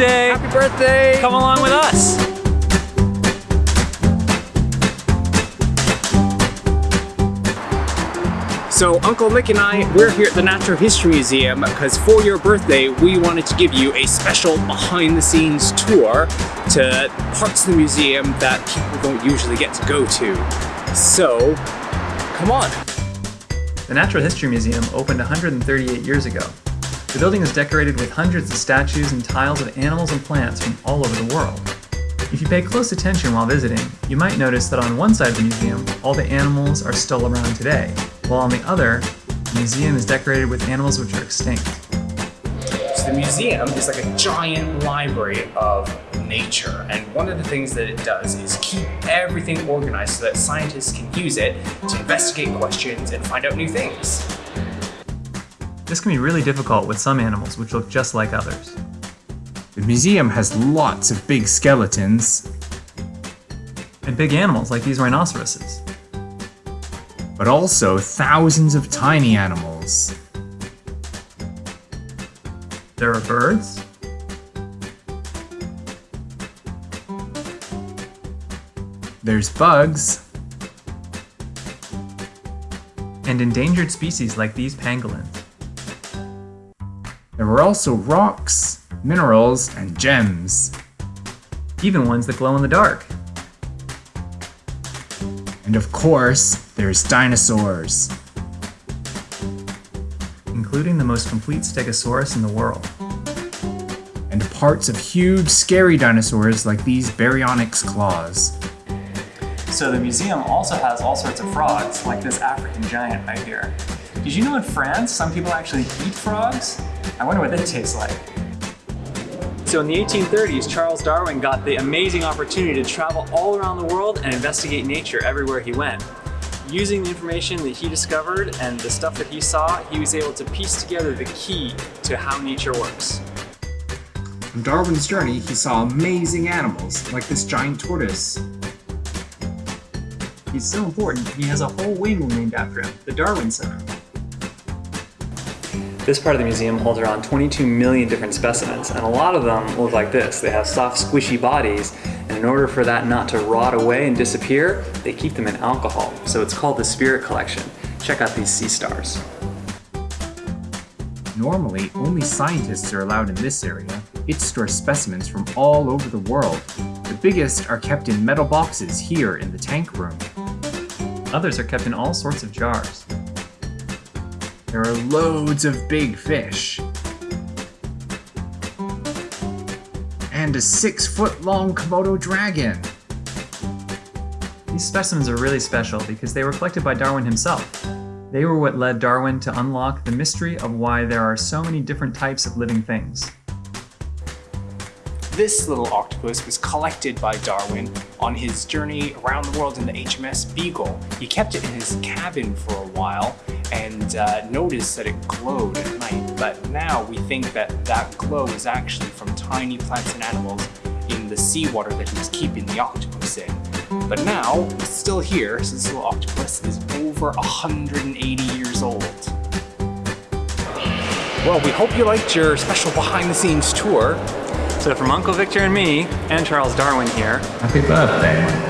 birthday! Happy birthday! Come along with us! So Uncle Mick and I, we're here at the Natural History Museum because for your birthday, we wanted to give you a special behind the scenes tour to parts of the museum that people don't usually get to go to. So, come on. The Natural History Museum opened 138 years ago. The building is decorated with hundreds of statues and tiles of animals and plants from all over the world. If you pay close attention while visiting, you might notice that on one side of the museum, all the animals are still around today, while on the other, the museum is decorated with animals which are extinct. So the museum is like a giant library of nature, and one of the things that it does is keep everything organized so that scientists can use it to investigate questions and find out new things. This can be really difficult with some animals which look just like others. The museum has lots of big skeletons, And big animals like these rhinoceroses. but also thousands of tiny animals. There are birds, There's bugs, and endangered species like these pangolins. There were also rocks, minerals, and gems. Even ones that glow in the dark. And of course, there's dinosaurs. including the most complete stegosaurus in the world. And parts of huge, scary dinosaurs like these baryonyx claws. So the museum also has all sorts of frogs, like this African giant right here. Did you know in France, some people actually eat frogs? I wonder what they taste like. So in the 1830s, Charles Darwin got the amazing opportunity to travel all around the world and investigate nature everywhere he went. Using the information that he discovered and the stuff that he saw, he was able to piece together the key to how nature works. On Darwin's journey, he saw amazing animals like this giant tortoise. He's so important, that he has a whole wing named after him, the Darwin Center. This part of the museum holds around 22 million different specimens, and a lot of them look like this. They have soft, squishy bodies, and in order for that not to rot away and disappear, they keep them in alcohol. So it's called the Spirit Collection. Check out these sea stars. Normally, only scientists are allowed in this area. It stores specimens from all over the world. The biggest are kept in metal boxes here in the tank room. Others are kept in all sorts of jars. There are loads of big fish. And a six foot long Komodo dragon. These specimens are really special because they were collected by Darwin himself. They were what led Darwin to unlock the mystery of why there are so many different types of living things. This little octopus was collected by Darwin on his journey around the world in the HMS Beagle. He kept it in his cabin for a while and uh, noticed that it glowed at night. But now we think that that glow is actually from tiny plants and animals in the seawater that he was keeping the octopus in. But now, it's still here, so this little octopus is over 180 years old. Well, we hope you liked your special behind the scenes tour. So from Uncle Victor and me, and Charles Darwin here, Happy birthday.